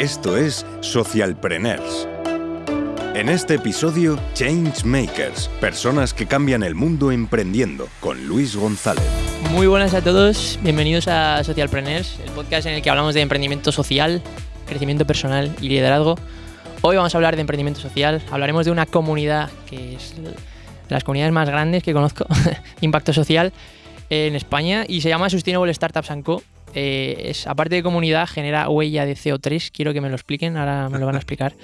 Esto es Socialpreneurs. En este episodio, Changemakers, personas que cambian el mundo emprendiendo, con Luis González. Muy buenas a todos, bienvenidos a Socialpreneurs, el podcast en el que hablamos de emprendimiento social, crecimiento personal y liderazgo. Hoy vamos a hablar de emprendimiento social, hablaremos de una comunidad que es de las comunidades más grandes que conozco, impacto social, en España y se llama Sustainable Startups Co. Eh, es, aparte de comunidad, genera huella de CO3. Quiero que me lo expliquen, ahora me lo van a explicar.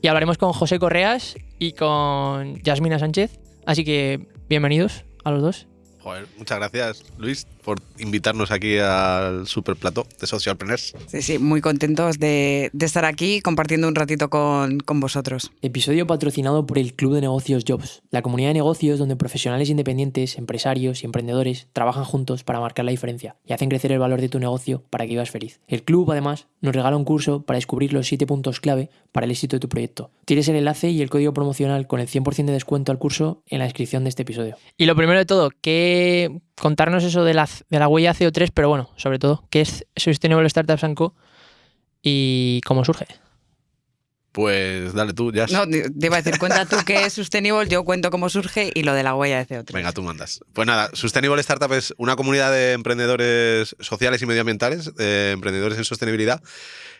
Y hablaremos con José Correas y con Yasmina Sánchez. Así que bienvenidos a los dos. Joder, muchas gracias, Luis, por invitarnos aquí al super plató de Socialpreneurs. Sí, sí, muy contentos de, de estar aquí compartiendo un ratito con, con, vosotros. Episodio patrocinado por el Club de Negocios Jobs, la comunidad de negocios donde profesionales independientes, empresarios y emprendedores trabajan juntos para marcar la diferencia y hacen crecer el valor de tu negocio para que vivas feliz. El club, además, nos regala un curso para descubrir los 7 puntos clave para el éxito de tu proyecto. Tienes el enlace y el código promocional con el 100% de descuento al curso en la descripción de este episodio. Y lo primero de todo, ¿qué contarnos eso de la, de la huella CO3, pero bueno, sobre todo, ¿qué es Sustainable Startups Co. y cómo surge? Pues dale tú, ya. No, te iba a decir, cuenta tú qué es Sustainable, yo cuento cómo surge y lo de la huella de CO3. Venga, tú mandas. Pues nada, Sustainable Startup es una comunidad de emprendedores sociales y medioambientales, de emprendedores en sostenibilidad,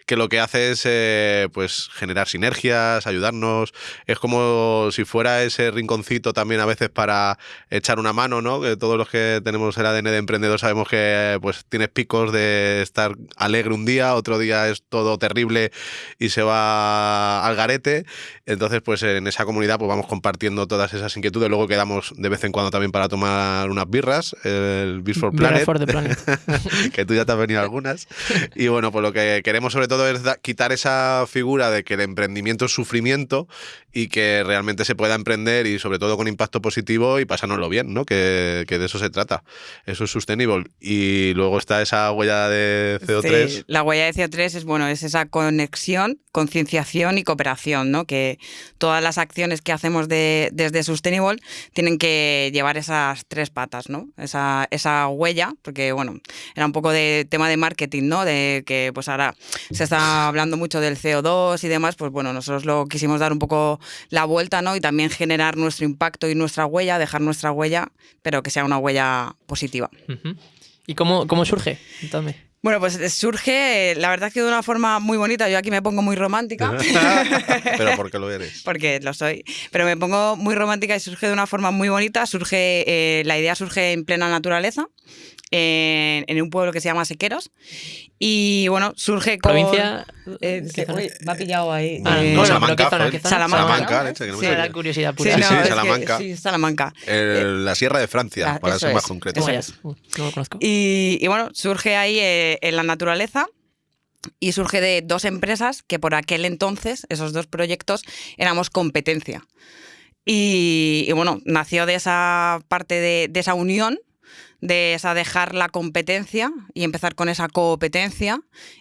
que lo que hace es eh, pues generar sinergias, ayudarnos. Es como si fuera ese rinconcito también a veces para echar una mano, ¿no? Que todos los que tenemos el ADN de emprendedor sabemos que pues tienes picos de estar alegre un día, otro día es todo terrible y se va al garete. Entonces, pues en esa comunidad pues vamos compartiendo todas esas inquietudes. Luego quedamos de vez en cuando también para tomar unas birras, el Beers for Planet, for the Planet. que tú ya te has venido algunas. Y bueno, pues lo que queremos sobre todo es quitar esa figura de que el emprendimiento es sufrimiento y que realmente se pueda emprender y sobre todo con impacto positivo y pasárnoslo bien, ¿no? Que, de eso se trata. Eso es sostenible. Y luego está esa huella de CO3. Sí, la huella de CO3 es bueno, es esa conexión, concienciación y cooperación, ¿no? Que todas las acciones que hacemos de, desde Sustainable tienen que llevar esas tres patas, ¿no? Esa, esa huella, porque bueno, era un poco de tema de marketing, ¿no? De que pues ahora se está hablando mucho del CO2 y demás, pues bueno, nosotros lo quisimos dar un poco la vuelta, ¿no? Y también generar nuestro impacto y nuestra huella, dejar nuestra huella, pero que sea una huella positiva. Uh -huh. ¿Y cómo, cómo surge? Entonces. Bueno, pues surge, la verdad que de una forma muy bonita. Yo aquí me pongo muy romántica. Pero porque lo eres. Porque lo soy. Pero me pongo muy romántica y surge de una forma muy bonita. Surge, eh, la idea surge en plena naturaleza. En, en, un pueblo que se llama Sequeros. Y bueno, surge con. ¿Provincia? Eh, que, uy, me ha pillado ahí. Ah, eh, no, Salamanca, ¿qué zona? Salamanca, ¿no? leche, que no me Sí, curiosidad Sí, pura. Sí, no, sí, es que- Salamanca. sí, Salamanca. El- la Sierra de Francia, Ah, para ser más es. concreto. Uh, No lo conozco. Y, y bueno, surge ahí eh, en la naturaleza y surge de dos empresas que por aquel entonces, esos dos proyectos, éramos competencia. Y, y bueno, nació de esa parte de, de esa unión, de esa dejar la competencia y empezar con esa competencia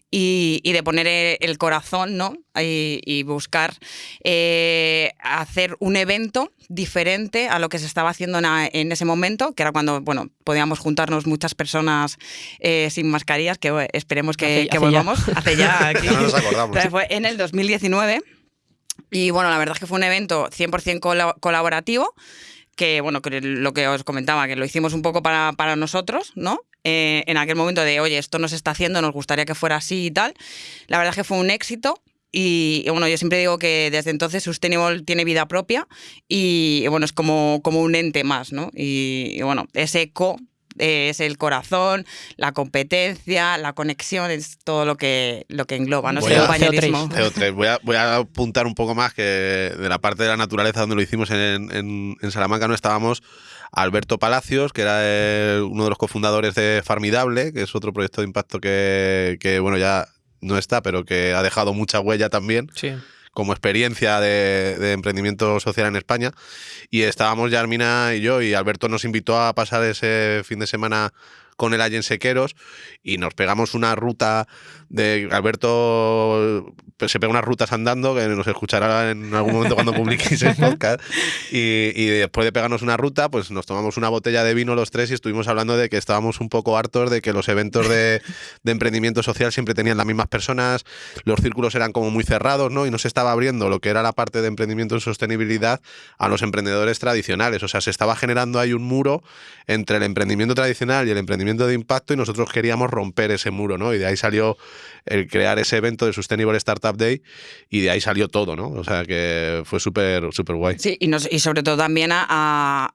y, y de poner eh, el corazón, ¿no? Y, y buscar eh, hacer un evento diferente a lo que se estaba haciendo en, ese momento, que era cuando, bueno, podíamos juntarnos muchas personas eh, sin mascarillas, que bueno, esperemos que, Hace- que hace ya. volvamos. Hace ya aquí. Ya no nos acordamos. Pero fue en el 2019. Y bueno, la verdad es que fue un evento 100% cola- colaborativo, que bueno, que lo que os comentaba, que lo hicimos un poco para, para nosotros, ¿no? Eh, en aquel momento de, oye, esto no se está haciendo, nos gustaría que fuera así y tal. La verdad es que fue un éxito. Y, bueno, yo siempre digo que desde entonces Sustainable tiene vida propia y, y bueno, es como, como un ente más, ¿no? Y, y bueno, ese co eh, es el corazón, la competencia, la conexión, es todo lo que, lo que engloba, ¿no? Voy Ese a- compañerismo. CO3. Voy a, voy a apuntar un poco más que de la parte de la naturaleza donde lo hicimos en, en- en Salamanca no estábamos Alberto Palacios, que era el- uno de los cofundadores de Farmidable, que es otro proyecto de impacto que, que, bueno, ya no está, pero que ha dejado mucha huella también Sí. Como experiencia de, emprendimiento social en España. Y estábamos Yarmina y yo, y Alberto nos invitó a pasar ese fin de semana con el Allensequeros y nos pegamos una ruta de Alberto pues, se pega unas rutas andando que nos escuchará en algún momento cuando publiquéis el podcast y, después de pegarnos una ruta pues nos tomamos una botella de vino los tres y estuvimos hablando de que estábamos un poco hartos de que los eventos de, de emprendimiento social siempre tenían las mismas personas, los círculos eran como muy cerrados, ¿no? Y no se estaba abriendo lo que era la parte de emprendimiento en sostenibilidad a los emprendedores tradicionales. O sea, se estaba generando ahí un muro entre el emprendimiento tradicional y el emprendimiento de impacto y nosotros queríamos romper ese muro, ¿no? Y de ahí salió el crear ese evento de Sustainable Startup Day y de ahí salió todo, ¿no? O sea, que fue súper, súper guay. Sí, y, nos- y sobre todo también a,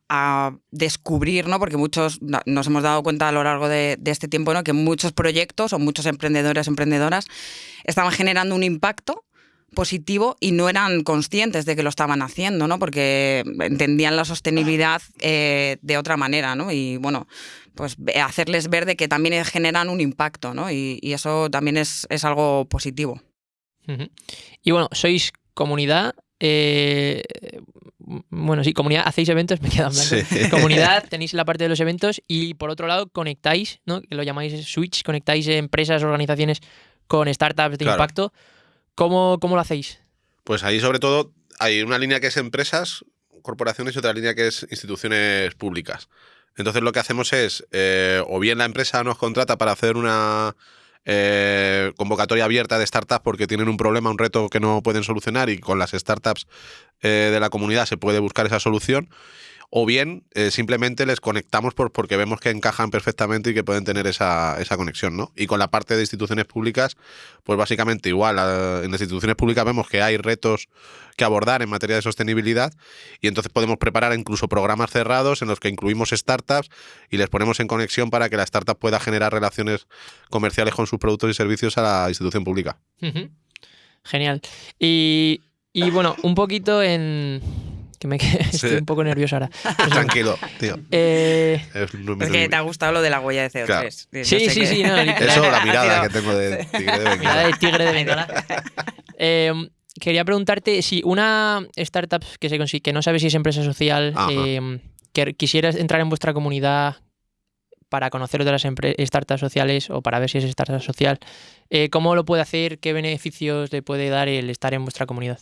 a- descubrir, ¿no? Porque muchos nos hemos dado cuenta a lo largo de, de este tiempo, ¿no? Que muchos proyectos o muchos emprendedores, emprendedoras estaban generando un impacto positivo y no eran conscientes de que lo estaban haciendo, ¿no? Porque entendían la sostenibilidad eh, de otra manera, ¿no? Y bueno, pues hacerles ver de que también generan un impacto, ¿no? Y, y eso también es, es algo positivo. Y bueno, sois comunidad. eh, bueno, sí, comunidad, hacéis eventos, me quedan blanco. Sí. Comunidad, tenéis la parte de los eventos y por otro lado conectáis, ¿no? Que lo llamáis switch, conectáis empresas, organizaciones con startups de Claro. impacto. ¿Cómo, ¿Cómo lo hacéis? Pues ahí sobre todo hay una línea que es empresas, corporaciones y otra línea que es instituciones públicas. Entonces lo que hacemos es, eh, o bien la empresa nos contrata para hacer una eh, convocatoria abierta de startups porque tienen un problema, un reto que no pueden solucionar y con las startups eh, de la comunidad se puede buscar esa solución. O bien eh, simplemente les conectamos por, porque vemos que encajan perfectamente y que pueden tener esa, esa conexión, ¿no? Y con la parte de instituciones públicas, pues básicamente igual. En las instituciones públicas vemos que hay retos que abordar en materia de sostenibilidad y entonces podemos preparar incluso programas cerrados en los que incluimos startups y les ponemos en conexión para que la startup pueda generar relaciones comerciales con sus productos y servicios a la institución pública. Genial. Y, y bueno, un poquito en... Que me quedé- estoy un poco nervioso ahora. Tranquilo, tío. Eh, Es un- Es que te ha gustado lo de la huella de CO2. Claro. No Sí, sé sí, qué- sí, no. Eso, la mirada que tengo de tigre de Mirada Bengala. de tigre de Bengala. Eh, quería preguntarte si una startup que, se consi- que no sabe si es empresa social, eh, que quisieras entrar en vuestra comunidad para conocer otras startups sociales o para ver si es startup social, eh, ¿cómo lo puede hacer? ¿Qué beneficios le puede dar el estar en vuestra comunidad?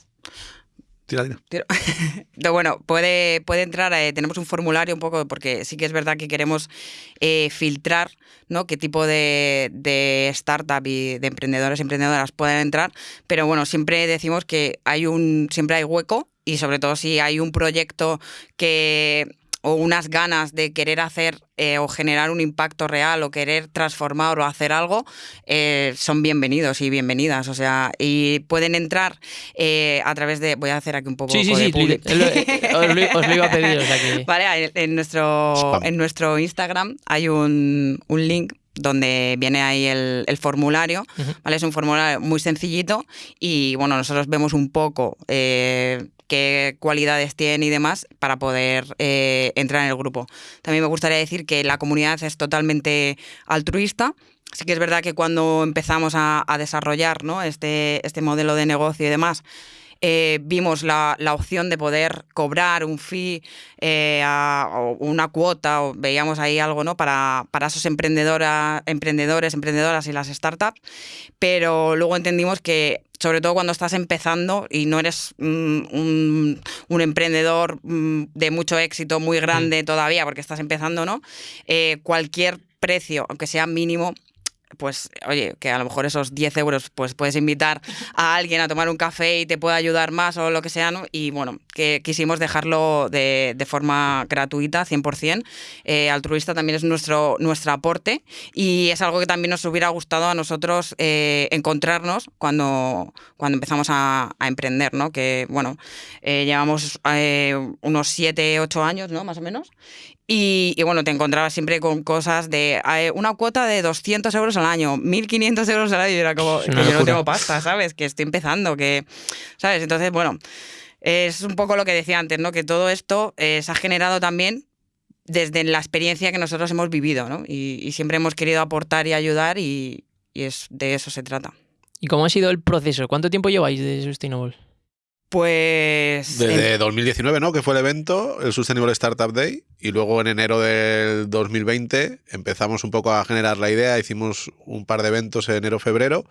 Tira, tira. Bueno, puede, puede entrar, eh, tenemos un formulario un poco, porque sí que es verdad que queremos eh, filtrar ¿no? qué tipo de, de startup y de emprendedores y emprendedoras pueden entrar, pero bueno, siempre decimos que hay un, siempre hay hueco y sobre todo si hay un proyecto que o unas ganas de querer hacer eh, o generar un impacto real o querer transformar o hacer algo, eh, son bienvenidos y bienvenidas. O sea, y pueden entrar eh, a través de. Voy a hacer aquí un poco Sí, sí, de sí, lo- os, lo, os lo iba a pedir. O sea que... Vale, en- en nuestro, Spam. en nuestro Instagram hay un, un link donde viene ahí el, el formulario. ¿vale? Es un formulario muy sencillito y bueno, nosotros vemos un poco eh, qué cualidades tiene y demás para poder eh, entrar en el grupo. También me gustaría decir que la comunidad es totalmente altruista. Sí que es verdad que cuando empezamos a, a desarrollar ¿no? este, este modelo de negocio y demás, eh, vimos la, la opción de poder cobrar un fee eh, a- o una cuota, o veíamos ahí algo ¿no? para, para esos emprendedores, emprendedoras y las startups, pero luego entendimos que sobre todo cuando estás empezando y no eres mm, un, un emprendedor mm, de mucho éxito, muy grande todavía, porque estás empezando, ¿no? Eh, cualquier precio, aunque sea mínimo, pues oye, que a lo mejor esos 10 euros pues puedes invitar a alguien a tomar un café y te puede ayudar más o lo que sea, ¿no? Y bueno, que quisimos dejarlo de, de forma gratuita, 100%. Eh, altruista también es nuestro, nuestro aporte y es algo que también nos hubiera gustado a nosotros eh, encontrarnos cuando, cuando empezamos a, a emprender, ¿no? Que bueno, eh, llevamos eh, unos 7, 8 años, ¿no? Más o menos. Y, y, bueno, te encontrabas siempre con cosas de eh, una cuota de 200 euros al año, 1.500 euros al año, y era como que yo no tengo pasta, ¿sabes? Que estoy empezando, que, ¿sabes? Entonces, bueno, es un poco lo que decía antes, ¿no? Que todo esto eh, se ha generado también desde la experiencia que nosotros hemos vivido, ¿no? Y, y siempre hemos querido aportar y ayudar y, y es, de eso se trata. ¿Y cómo ha sido el proceso? ¿Cuánto tiempo lleváis de Sustainable? Pues. Desde en- 2019, ¿no? Que fue el evento, el Sustainable Startup Day, y luego en enero del 2020 empezamos un poco a generar la idea, hicimos un par de eventos en enero-febrero,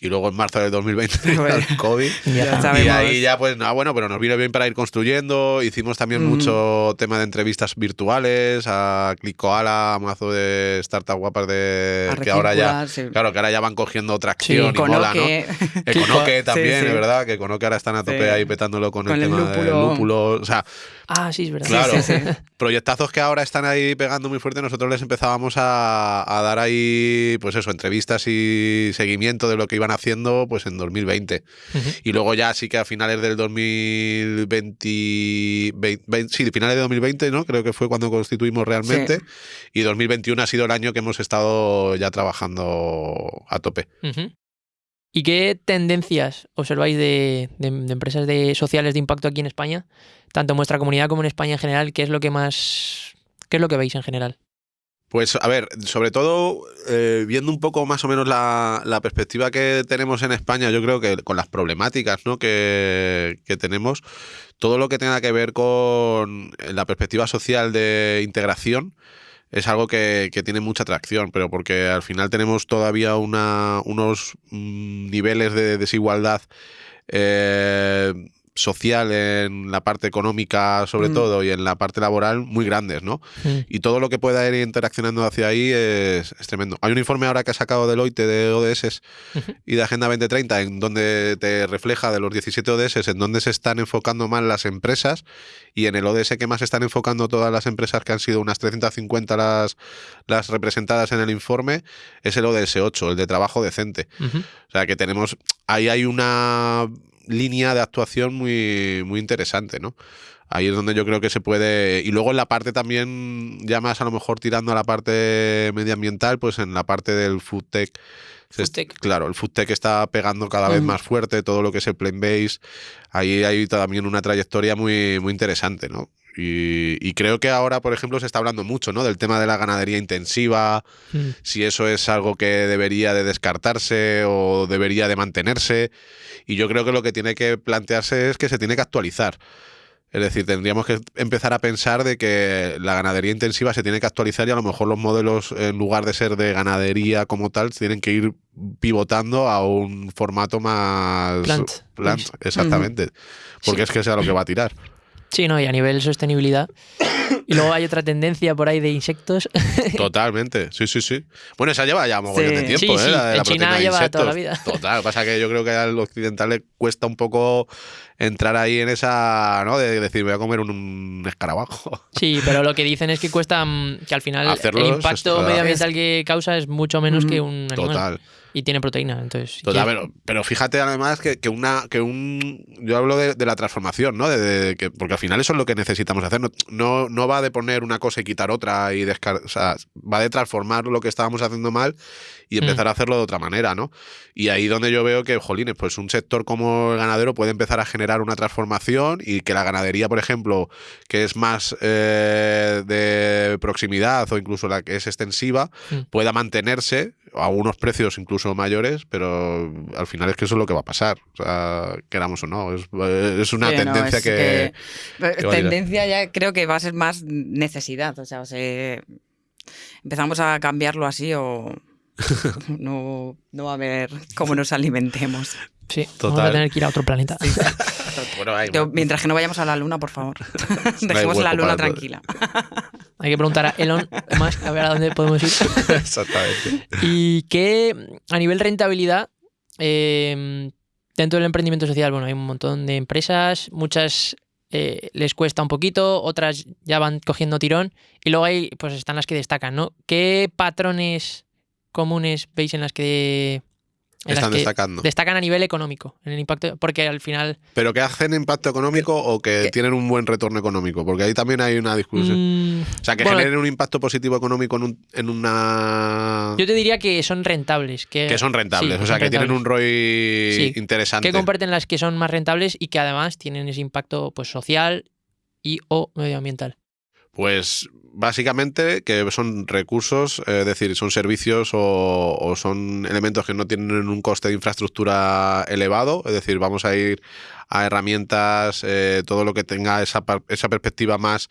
y luego en marzo del 2020 Bueno. el COVID. Ya. Y ahí ya, pues nada, bueno, pero nos vino bien para ir construyendo. Hicimos también Mm. mucho tema de entrevistas virtuales a Clicoala, a mazo de startup guapas de A que ahora ya, sí. claro, que ahora ya van cogiendo tracción Sí, y moda, ¿no? Conoque. Econoque Sí, también, sí. es verdad, que Econoque ahora están a tope Sí. Ahí petándolo con, Con el el tema del lúpulo. lúpulo. O sea, Ah, sí, es verdad. claro, sí, sí. proyectazos que ahora están ahí pegando muy fuerte, nosotros les empezábamos a, a dar ahí, pues eso, entrevistas y seguimiento de lo que iban haciendo, pues en 2020. Ujú. Y luego ya sí que a finales del 2020, vein- vein- sí, finales de 2020, ¿no? Creo que fue cuando constituimos realmente. Y 2021 ha sido el año que hemos estado ya trabajando a tope. Ujú. ¿Y qué tendencias observáis de, empresas de sociales de impacto aquí en España? Tanto en vuestra comunidad como en España en general, ¿qué es lo que más. ¿Qué es lo que veis en general? Pues a ver, sobre todo eh, viendo un poco más o menos la, perspectiva que tenemos en España, yo creo que con las problemáticas ¿no? que tenemos, todo lo que tenga que ver con la perspectiva social de integración es algo que, que tiene mucha atracción, pero porque al final tenemos todavía una, unos mm, niveles de desigualdad eh, social en la parte económica sobre Mm. todo y en la parte laboral muy grandes, ¿no? Mm. Y todo lo que pueda ir interaccionando hacia ahí es, es tremendo. Hay un informe ahora que ha sacado Deloitte de ODS y de Agenda 2030 en donde te refleja de los 17 ODS en donde se están enfocando más las empresas y en el ODS que más se están enfocando todas las empresas que han sido unas 350 las, las representadas en el informe es el ODS 8, el de trabajo decente. O sea que tenemos, ahí hay una línea de actuación muy, muy interesante, ¿no? Ahí es donde yo creo que se puede. Y luego en la parte también, ya más a lo mejor tirando a la parte medioambiental, pues en la parte del food tech. se est- Foodtech. Claro, el food tech está pegando cada vez más fuerte, todo lo que es el plant base. Ahí hay también una trayectoria muy, muy interesante, ¿no? Y, y creo que ahora, por ejemplo, se está hablando mucho, ¿no? Del tema de la ganadería intensiva, Mm. si eso es algo que debería de descartarse o debería de mantenerse. Y yo creo que lo que tiene que plantearse es que se tiene que actualizar. Es decir, tendríamos que empezar a pensar de que la ganadería intensiva se tiene que actualizar y a lo mejor los modelos, en lugar de ser de ganadería como tal, tienen que ir pivotando a un formato más... Plant. Plant, exactamente. Porque Sí. es que sea lo que va a tirar. Sí, no, y a nivel sostenibilidad. Y luego hay otra tendencia por ahí de insectos. Totalmente, sí, sí, sí. Bueno, esa lleva ya mogollón de Sí. tiempo, Sí, ¿eh? sí, La de la en China de lleva toda la vida. Total, pasa que yo creo que al occidental le cuesta un poco entrar ahí en esa, ¿no? De decir, voy a comer un, un escarabajo. Sí, pero lo que dicen es que cuesta mm, que al final Hacerlos el impacto medioambiental que causa es mucho menos que un animal. Total. Y tiene proteína, entonces. Total, pero, pero fíjate además que, que una que un yo hablo de, de la transformación, ¿no? De, de- que, porque al final eso es lo que necesitamos hacer. No, no, no va de poner una cosa y quitar otra y descar o sea, va de transformar lo que estábamos haciendo mal y empezar Mm. a hacerlo de otra manera, ¿no? Y ahí donde yo veo que, jolines, pues un sector como el ganadero puede empezar a generar una transformación y que la ganadería, por ejemplo, que es más eh, de proximidad o incluso la que es extensiva, Mm. pueda mantenerse a unos precios incluso mayores, pero al final es que eso es lo que va a pasar, o sea, queramos o no, es, es una Sí, no, tendencia es que... tirar. tendencia ya creo que va a ser más necesidad. O sea, o sea, empezamos a cambiarlo así o no, no va a haber cómo nos alimentemos. Sí, vamos Total. a tener que ir a otro planeta. Bueno, ahí, Yo, mientras que no vayamos a la luna, por favor. Dejemos hueco la luna tranquila. Hay que preguntar a Elon Musk a ver a dónde podemos ir. Exactamente. Y que a nivel rentabilidad, eh, dentro del emprendimiento social, bueno, hay un montón de empresas, muchas eh, les cuesta un poquito, otras ya van cogiendo tirón, y luego hay, pues están las que destacan, ¿no? ¿Qué patrones comunes veis en las que, en las Están que destacando. destacan a nivel económico, en el impacto? Porque al final... ¿Pero que hacen impacto económico o que que- tienen un buen retorno económico? Porque ahí también hay una discusión. mm, o sea, que bueno, generen un impacto positivo económico en, un- en una... yo te diría que son rentables. Que, que son rentables, sí, o sea, que tienen un. ROI Sí. interesante. que comparten las que son más rentables y que además tienen ese impacto pues social y o medioambiental. Pues básicamente que son recursos, eh, es decir, son servicios o, son elementos que no tienen un coste de infraestructura elevado, es decir, vamos a ir a herramientas, eh, todo lo que tenga esa, esa perspectiva más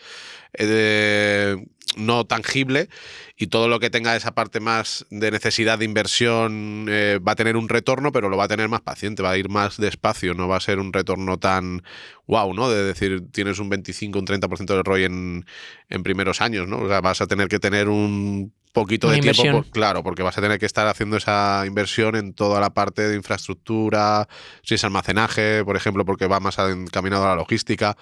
eh, no tangible y todo lo que tenga esa parte más de necesidad de inversión eh, va a tener un retorno, pero lo va a tener más paciente, va a ir más despacio, no va a ser un retorno tan wow, ¿no? De decir, tienes un 25, un 30% de ROI en, en primeros años, ¿no? O sea, vas a tener que tener un poquito de tiempo, claro, porque vas a tener que estar haciendo esa inversión en toda la parte de infraestructura, si es almacenaje, por ejemplo, porque va más encaminado a la logística.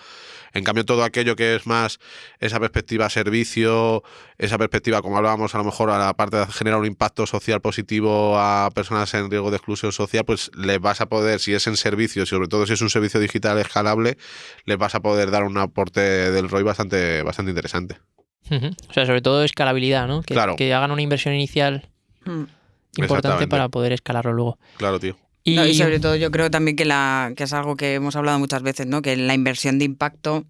En cambio, todo aquello que es más esa perspectiva servicio, esa perspectiva, como hablábamos, a lo mejor a la parte de generar un impacto social positivo a personas en riesgo de exclusión social, pues les vas a poder, si es en servicio, sobre todo si es un servicio digital escalable, les vas a poder dar un aporte del ROI bastante, bastante interesante. O sea, sobre todo escalabilidad, ¿no? Que, que hagan una inversión inicial hmm. importante para poder escalarlo luego. Claro, tío. Y... sobre todo yo creo también que, la, que es algo que hemos hablado muchas veces, ¿no? Que la inversión de impacto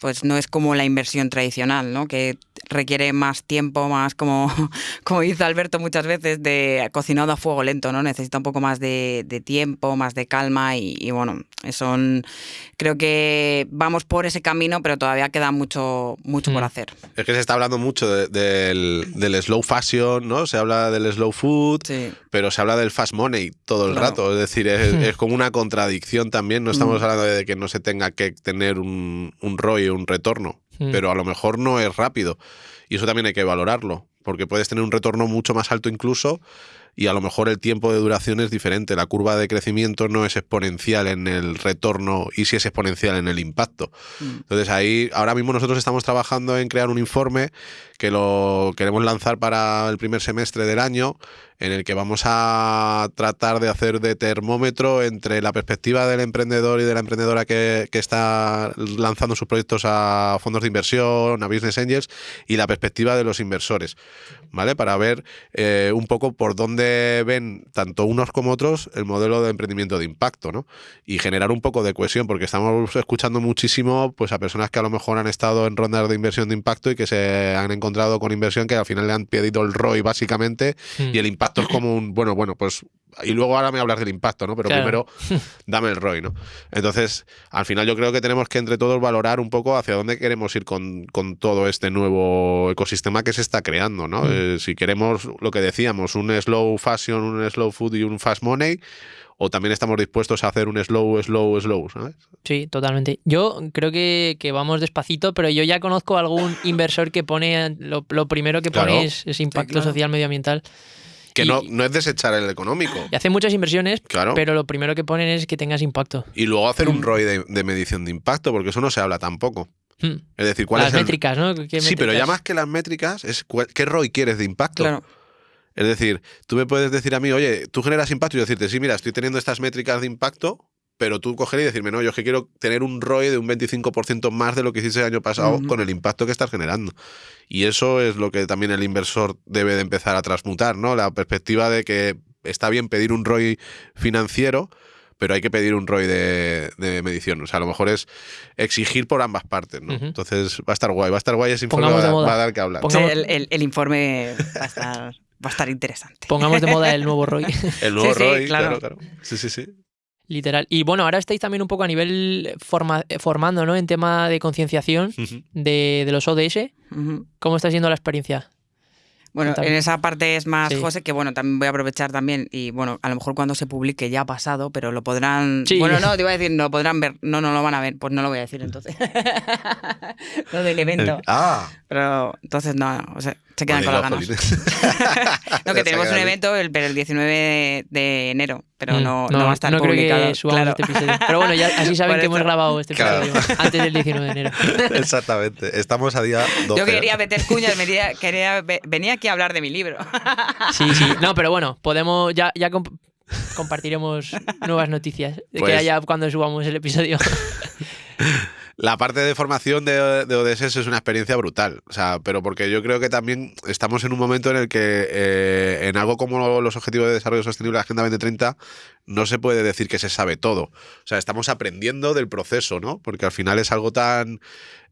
pues no es como la inversión tradicional, ¿no? Que requiere más tiempo, más como, como dice Alberto muchas veces, de cocinado a fuego lento, ¿no? Necesita un poco más de, tiempo, más de calma y, bueno, son creo que vamos por ese camino, pero todavía queda mucho, mucho por mm. hacer. Es que se está hablando mucho del, slow fashion, ¿no? Se habla del slow food, pero se habla del fast money todo el rato. Es decir, es, como una contradicción también. No estamos mm. hablando de que no se tenga que tener un, un Un retorno, mm. pero a lo mejor no es rápido. Y eso también hay que valorarlo, porque puedes tener un retorno mucho más alto incluso y a lo mejor el tiempo de duración es diferente. La curva de crecimiento no es exponencial en el retorno y sí es exponencial en el impacto. Mm. Entonces ahí, ahora mismo nosotros estamos trabajando en crear un informe que lo queremos lanzar para el primer semestre del año en el que vamos a tratar de hacer de termómetro entre la perspectiva del emprendedor y de la emprendedora que, está lanzando sus proyectos a fondos de inversión, a business angels, y la perspectiva de los inversores, ¿vale? Para ver eh, un poco por dónde ven tanto unos como otros el modelo de emprendimiento de impacto, ¿no? Y generar un poco de cohesión, porque estamos escuchando muchísimo pues, a personas que a lo mejor han estado en rondas de inversión de impacto y que se han encontrado con inversión que al final le han pedido el ROI básicamente hmm. y el impacto es como un, bueno, bueno, pues y luego ahora me hablas del impacto, ¿no? Pero primero dame el ROI, ¿no? Entonces, al final yo creo que tenemos que entre todos valorar un poco hacia dónde queremos ir con, todo este nuevo ecosistema que se está creando, ¿no? Mm. Eh, si queremos lo que decíamos, un slow fashion, un slow food y un fast money, o también estamos dispuestos a hacer un slow, slow, slow, ¿sabes? Sí, totalmente. Yo creo que, vamos despacito, pero yo ya conozco algún inversor que pone, lo, primero que pone es, impacto social medioambiental. Que no, no es desechar el económico. Y hace muchas inversiones, pero lo primero que ponen es que tengas impacto. Y luego hacer un mm. ROI de, medición de impacto, porque eso no se habla tampoco. Hmm. Es decir, ¿cuáles Las métricas, ¿no? Sí, pero ya más que las métricas, es ¿qué ROI quieres de impacto? Es decir, tú me puedes decir a mí, oye, tú generas impacto y decirte, sí, mira, estoy teniendo estas métricas de impacto, pero tú coger y decirme, no, yo es que quiero tener un ROI de un 25% más de lo que hiciste el año pasado con el impacto que estás generando. Y eso es lo que también el inversor debe de empezar a transmutar, ¿no? La perspectiva de que está bien pedir un ROI financiero, pero hay que pedir un ROI de, medición. O sea, a lo mejor es exigir por ambas partes, ¿no? Entonces va a estar guay, va a estar guay ese informe, va, a dar que hablar. el, informe va a estar va a estar interesante. Pongamos de moda el nuevo ROI. El nuevo ROI, claro. claro. Sí, sí, sí. Literal. Y bueno, ahora estáis también un poco a nivel formando, ¿no? En tema de concienciación de, los ODS. ¿Cómo está siendo la experiencia? Bueno, en esa parte es más José, que bueno, también voy a aprovechar también, y bueno, a lo mejor cuando se publique ya ha pasado, pero lo podrán... Bueno, no, te iba a decir, no lo podrán ver, no, no lo van a ver, pues no lo voy a decir entonces. lo del evento. Ah. Pero entonces no, o sea, se quedan con las ganas. no, que tenemos un evento el, pero el 19 de enero, pero mm, no, no, va a estar no publicado. Creo que claro. este episodio. Pero bueno, ya así saben que hemos grabado este episodio antes del 19 de enero. Exactamente. Estamos a día 12. Yo quería meter cuñas, quería, quería, venía aquí a hablar de mi libro. sí, sí. No, pero bueno, podemos ya, ya compartiremos nuevas noticias de que pues haya cuando subamos el episodio. La parte de formación de, de, ODS es una experiencia brutal, o sea, pero porque yo creo que también estamos en un momento en el que eh, en algo como los Objetivos de Desarrollo Sostenible de la Agenda 2030 no se puede decir que se sabe todo. O sea, estamos aprendiendo del proceso, ¿no? Porque al final es algo tan,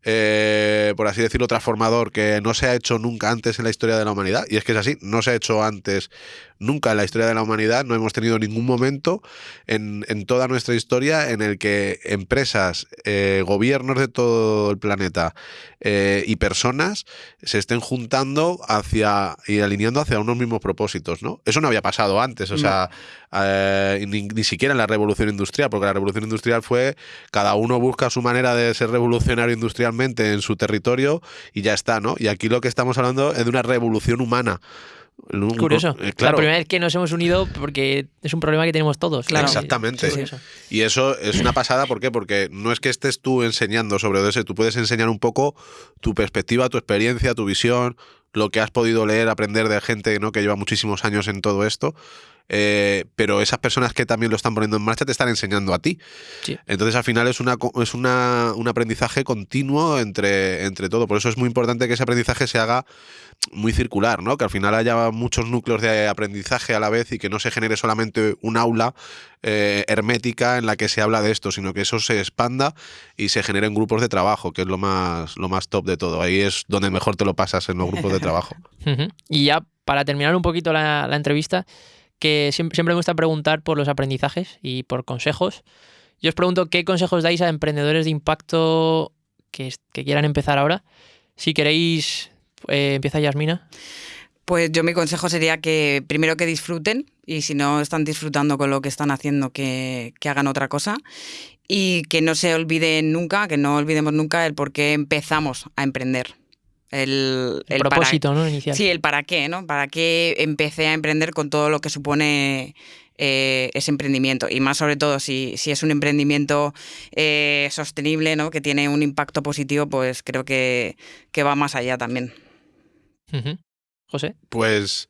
eh, por así decirlo, transformador que no se ha hecho nunca antes en la historia de la humanidad. Y es que es así, no se ha hecho antes nunca en la historia de la humanidad. No hemos tenido ningún momento en, en toda nuestra historia en el que empresas, eh, gobiernos de todo el planeta eh, y personas se estén juntando hacia y alineando hacia unos mismos propósitos, ¿no? Eso no había pasado antes, o sea, eh, ni, ni siquiera en la revolución industrial, porque la revolución industrial fue cada uno busca su manera de ser revolucionario industrialmente en su territorio y ya está, ¿no? Y aquí lo que estamos hablando es de una revolución humana. Un- Curioso. eh, La claro. primera vez que nos hemos unido porque es un problema que tenemos todos. Claro. Exactamente. Sí. Y eso es una pasada, ¿por qué? Porque no es que estés tú enseñando sobre ODS, tú puedes enseñar un poco tu perspectiva, tu experiencia, tu visión, lo que has podido leer, aprender de gente ¿no? que lleva muchísimos años en todo esto. Eh, pero esas personas que también lo están poniendo en marcha te están enseñando a ti. Sí. Entonces al final es, una, es una, un aprendizaje continuo entre, entre todo. Por eso es muy importante que ese aprendizaje se haga muy circular, ¿no? Que al final haya muchos núcleos de aprendizaje a la vez y que no se genere solamente un aula eh, hermética en la que se habla de esto, sino que eso se expanda y se generen grupos de trabajo, que es lo más, lo más top de todo. Ahí es donde mejor te lo pasas en los grupos de trabajo. Y ya para terminar un poquito la, la entrevista, que siempre, siempre me gusta preguntar por los aprendizajes y por consejos. Yo os pregunto qué consejos dais a emprendedores de impacto que, quieran empezar ahora. Si queréis, eh, empieza Yasmina. Pues yo mi consejo sería que primero que disfruten y si no están disfrutando con lo que están haciendo, que, que hagan otra cosa y que no se olviden nunca, que no olvidemos nunca el por qué empezamos a emprender. El, propósito, ¿no? Inicial. Sí, el para qué, ¿no? Para qué empecé a emprender con todo lo que supone eh, ese emprendimiento. Y más sobre todo si, si es un emprendimiento eh, sostenible, ¿no? Que tiene un impacto positivo, pues creo que, que va más allá también. José. Pues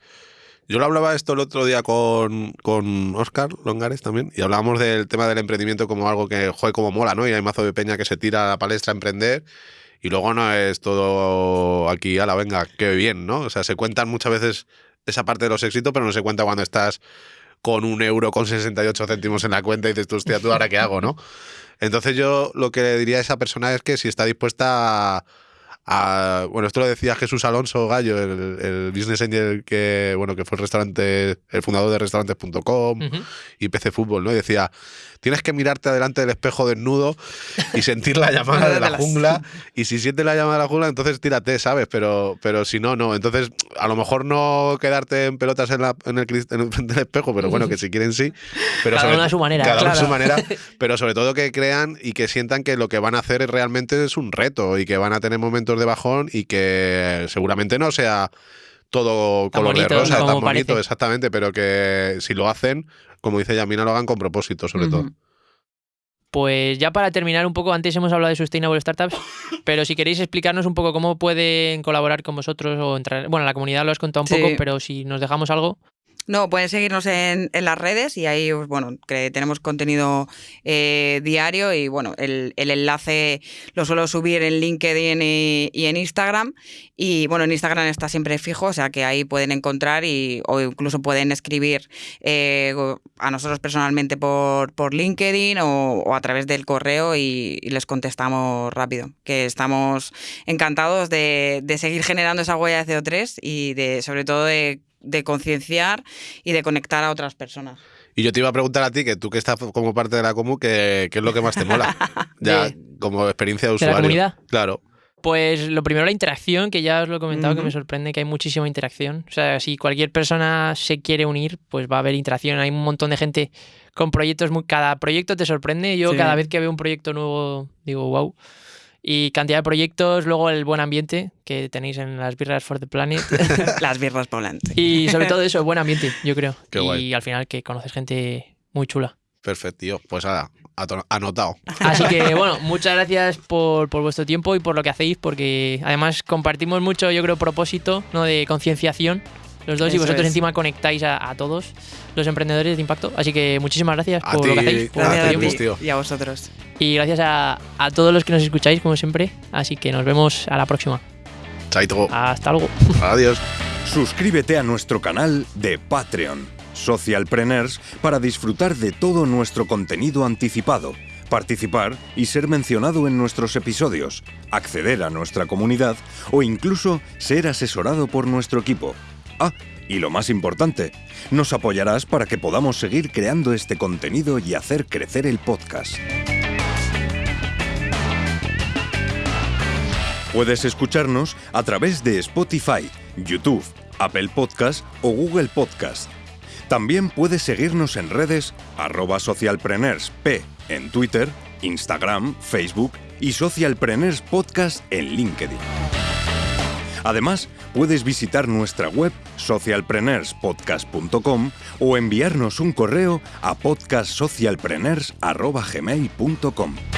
yo lo hablaba esto el otro día con, con Oscar Longares también, y hablábamos del tema del emprendimiento como algo que, joder, como mola, ¿no? Y hay mazo de peña que se tira a la palestra a emprender, y luego no es todo aquí, a la venga, qué bien, ¿no? O sea, se cuentan muchas veces esa parte de los éxitos, pero no se cuenta cuando estás con un euro con 68 céntimos en la cuenta y dices, tú, hostia, ¿tú ahora qué hago, no? Entonces yo lo que le diría a esa persona es que si está dispuesta a, a- bueno, esto lo decía Jesús Alonso Gallo, el, el business angel que, bueno, que fue el restaurante, el fundador de restaurantes.com y PC Fútbol, ¿no? Y decía, tienes que mirarte delante del espejo desnudo y sentir la llamada de la jungla y si sientes la llamada de la jungla, entonces tírate, ¿sabes? Pero, pero si no, no. Entonces, a lo mejor no quedarte en pelotas en, la, en el, en el espejo, pero bueno, que si quieren sí. Pero Cada sobre- uno a su manera, Cada uno a su manera, pero sobre todo que crean y que sientan que lo que van a hacer es realmente es un reto y que van a tener momentos de bajón y que seguramente no sea todo Tan color bonito de rosa, tan bonito, parece. exactamente, pero que si lo hacen, como dice Yamina, lo hagan con propósito, sobre todo. Pues ya para terminar un poco, antes hemos hablado de Sustainable Startups, pero si queréis explicarnos un poco cómo pueden colaborar con vosotros o entrar. Bueno, la comunidad lo has contado un Sí. poco, pero si nos dejamos algo. No, pueden seguirnos en, en las redes y ahí, pues, bueno, que tenemos contenido eh, diario y, bueno, el, el enlace lo suelo subir en LinkedIn y, en Instagram. Y, bueno, en Instagram está siempre fijo, o sea que ahí pueden encontrar y, o incluso pueden escribir eh, a nosotros personalmente por, por LinkedIn o, a través del correo y, y les contestamos rápido. Que estamos encantados de, de seguir generando esa huella de CO3 y de, sobre todo, de de concienciar y de conectar a otras personas. Y yo te iba a preguntar a ti, que tú que estás como parte de la comu, ¿qué, qué es lo que más te mola? ya, De- como experiencia de de usuario. la comunidad. Claro. Pues lo primero, la interacción, que ya os lo he comentado, que me sorprende que hay muchísima interacción. O sea, si cualquier persona se quiere unir, pues va a haber interacción. Hay un montón de gente con proyectos, muy, cada proyecto te sorprende. Yo Sí. cada vez que veo un proyecto nuevo digo, wow. Y cantidad de proyectos, luego el buen ambiente que tenéis en las birras for the planet. Las birras poblantes. y sobre todo eso, buen ambiente, yo creo. Qué y guay. al final que conoces gente muy chula. Perfecto, tío. Pues nada, anotado. Así que bueno, muchas gracias por, por vuestro tiempo y por lo que hacéis, porque además compartimos mucho, yo creo, propósito ¿no? de concienciación los dos y vosotros es. encima conectáis a, a todos los emprendedores de impacto. Así que muchísimas gracias A por ti, lo que hacéis, por Gracias a ti. tío. y a vosotros. y gracias a, a todos los que nos escucháis, como siempre. Así que nos vemos a la próxima. Chaito. Hasta luego. Adiós. Suscríbete a nuestro canal de Patreon. Socialpreneurs para disfrutar de todo nuestro contenido anticipado, participar y ser mencionado en nuestros episodios, acceder a nuestra comunidad o incluso ser asesorado por nuestro equipo. Ah, y lo más importante, nos apoyarás para que podamos seguir creando este contenido y hacer crecer el podcast. Puedes escucharnos a través de Spotify, YouTube, Apple Podcast o Google Podcast. También puedes seguirnos en redes arroba socialpreneursp en Twitter, Instagram, Facebook y Socialpreneurs Podcast en LinkedIn. Además, puedes visitar nuestra web socialpreneurspodcast.com o enviarnos un correo a podcastsocialpreneurs.gmail.com.